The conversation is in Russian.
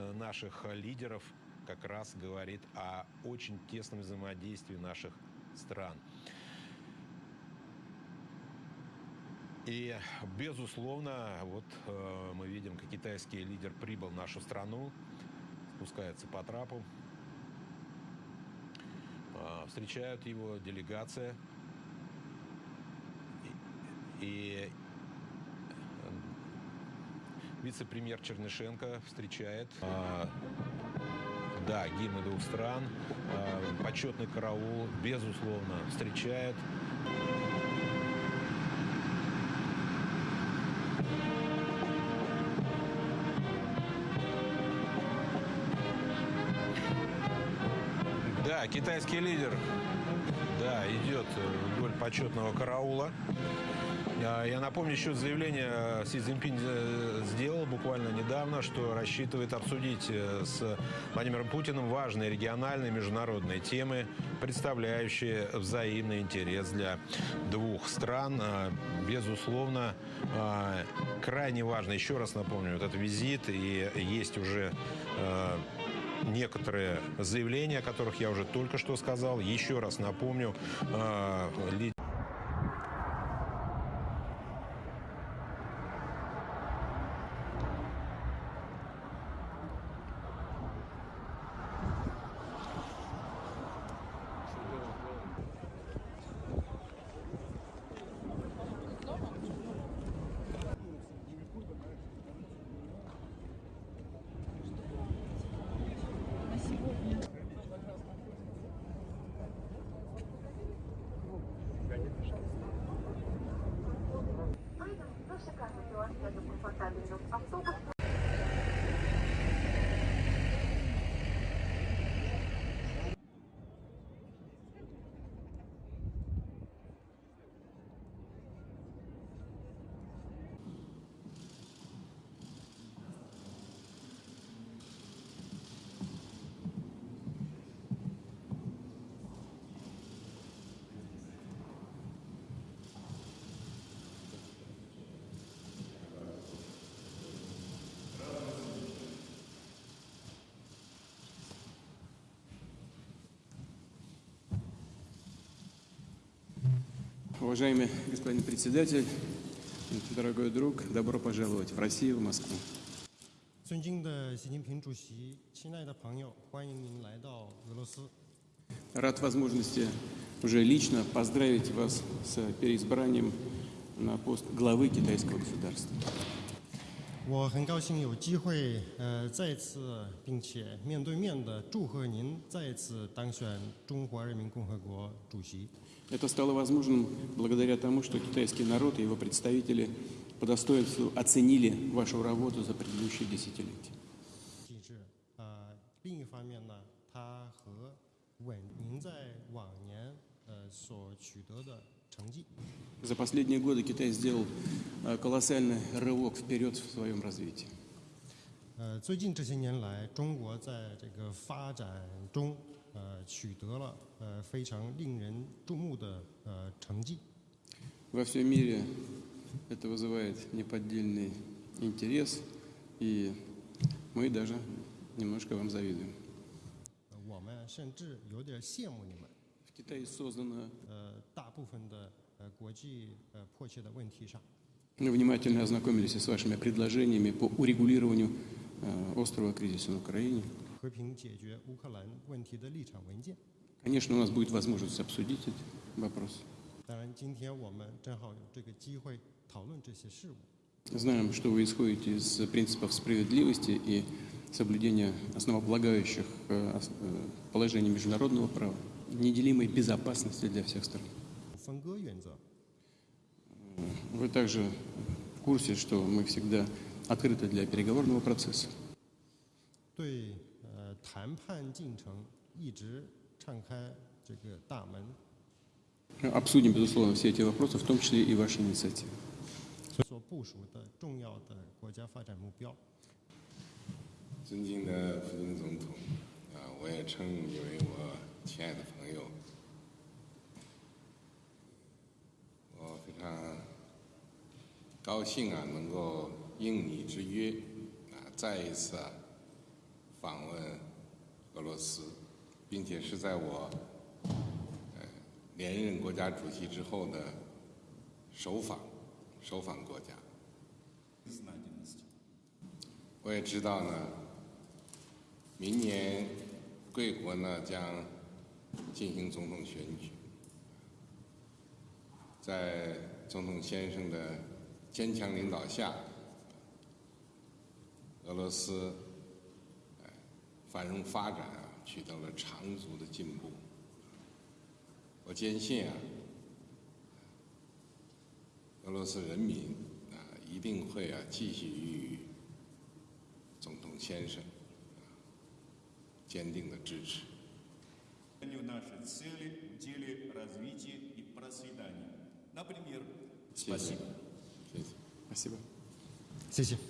э, наших лидеров как раз говорит о очень тесном взаимодействии наших стран. И, безусловно, вот э, мы видим, как китайский лидер прибыл в нашу страну, спускается по трапу. Э, встречают его делегация. И, э, вице-премьер Чернышенко встречает э, да, гимны двух стран, э, почетный караул, безусловно, встречает. Да, китайский лидер, да, идет вдоль почетного караула. А, я напомню, еще заявление Си Цзиньпинь э, сделал буквально недавно, что рассчитывает обсудить э, с Владимиром Путиным важные региональные международные темы, представляющие взаимный интерес для двух стран. Безусловно, крайне важно, еще раз напомню, этот визит, и есть уже э, некоторые заявления, о которых я уже только что сказал. Еще раз напомню, Pasalunok. Ang tubo Уважаемый господин председатель, дорогой друг, добро пожаловать в Россию, в Москву. 尊敬的习近平主席，亲爱的朋友，欢迎您来到俄罗斯。 Рад возможности уже лично поздравить вас с переизбранием на пост главы китайского государства. 我很高兴有机会，呃，再次并且面对面的祝贺您再次当选中华人民共和国主席。 Это стало возможным благодаря тому, что китайский народ и его представители по достоинству оценили вашу работу за предыдущие десятилетия. 机制，呃，另一方面呢，它和稳您在往年呃所取得的成绩。 За последние годы Китай сделал э, колоссальный рывок вперед в своем развитии. 呃，最近这些年来，中国在这个发展中，呃，取得了呃非常令人注目的呃成绩。 Во всем мире это вызывает неподдельный интерес, и мы даже немножко вам завидуем. 呃我们甚至有点羡慕你们。 Китае создана. Э, Мы внимательно ознакомились с вашими предложениями по урегулированию э, острого кризиса на Украине. Конечно, у нас будет возможность обсудить этот вопрос. Знаем, что вы исходите из принципов справедливости и соблюдения основополагающих э, положений международного права неделимой безопасности для всех стран. Вы также в курсе, что мы всегда открыты для переговорного процесса. Обсудим, безусловно, все эти вопросы, в том числе и ваши инициативы. Я 亲爱的朋友。我非常高兴啊，能够应你之约，啊，再一次啊，访问俄罗斯，并且是在我连任国家主席之后的首访首访国家。我也知道呢，明年贵国呢将进行总统选举，在总统先生的坚强领导下，俄罗斯繁荣发展啊取得了长足的进步。我坚信啊，俄罗斯人民啊一定会啊继续予以总统先生坚定的支持。Нашей цели в деле развития и процветания. Например, спасибо. Спасибо. Спасибо.